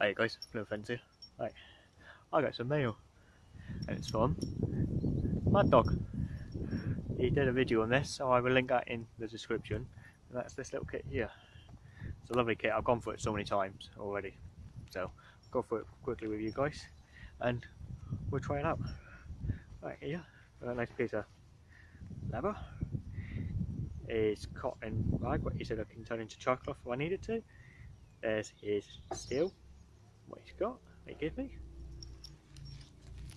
Hey guys, no offence here. Right, I got some mail and it's from Mad Dog. He did a video on this, so I will link that in the description. And that's this little kit here. It's a lovely kit, I've gone for it so many times already. So, I'll go for it quickly with you guys and we'll try it out. Right here, a uh, nice piece of leather. It's cotton rag, what he said I can turn into char cloth if I needed to. There's his steel, what he's got, they give me.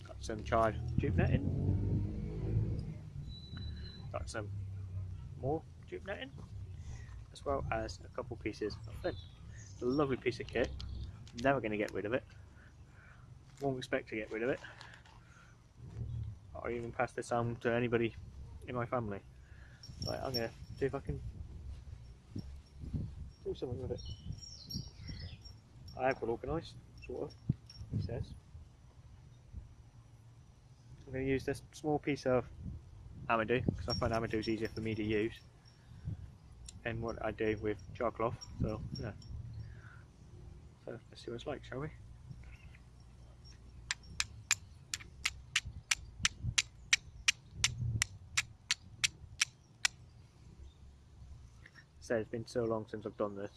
Got some charred jute netting. Got some more jute netting, as well as a couple pieces of. It's a lovely piece of kit. Never going to get rid of it. Won't expect to get rid of it. Or even pass this on to anybody in my family. Right, I'm going to see if I can do something with it. I have got organised, sort of, it says. I'm going to use this small piece of Amadou, because I find Amadou is easier for me to use than what I do with char cloth, so yeah. So let's see what it's like, shall we? So it's been so long since I've done this.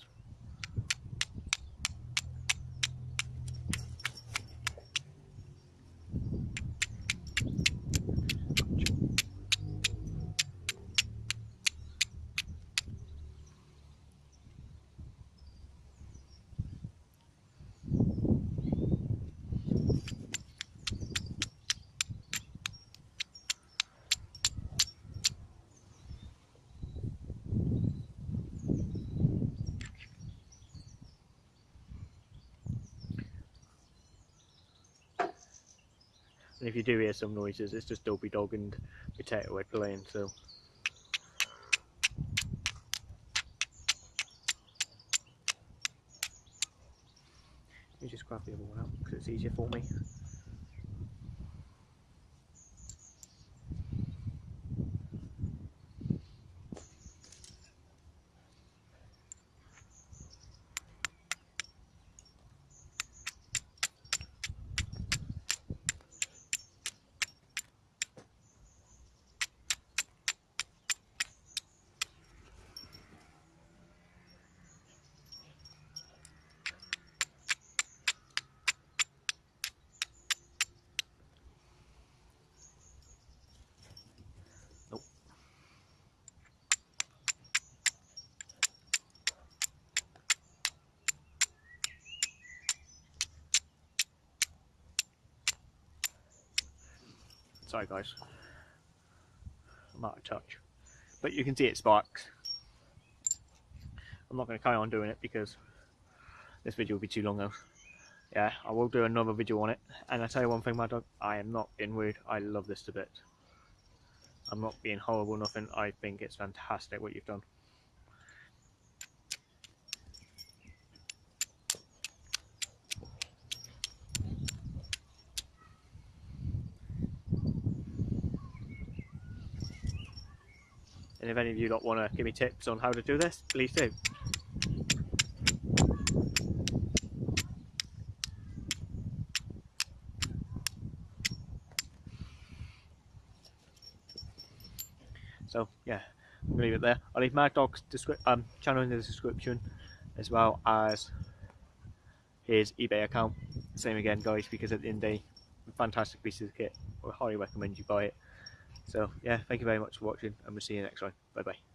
And if you do hear some noises, it's just Dopey Dog and Potato Head playing, so. Let me just grab the other one out because it's easier for me. Sorry guys, I'm out of touch. But you can see it sparks. I'm not going to carry on doing it because this video will be too long though. Yeah, I will do another video on it. And I tell you one thing, Mad Dog, I am not being rude. I love this to bits. I'm not being horrible, nothing. I think it's fantastic what you've done. And if any of you don't want to give me tips on how to do this, please do. So yeah, I'm leave it there. I'll leave Mad Dog's um, channel in the description as well as his eBay account. Same again guys because at the end of the day, fantastic piece of kit. I highly recommend you buy it. So yeah, thank you very much for watching and we'll see you next time. Bye bye.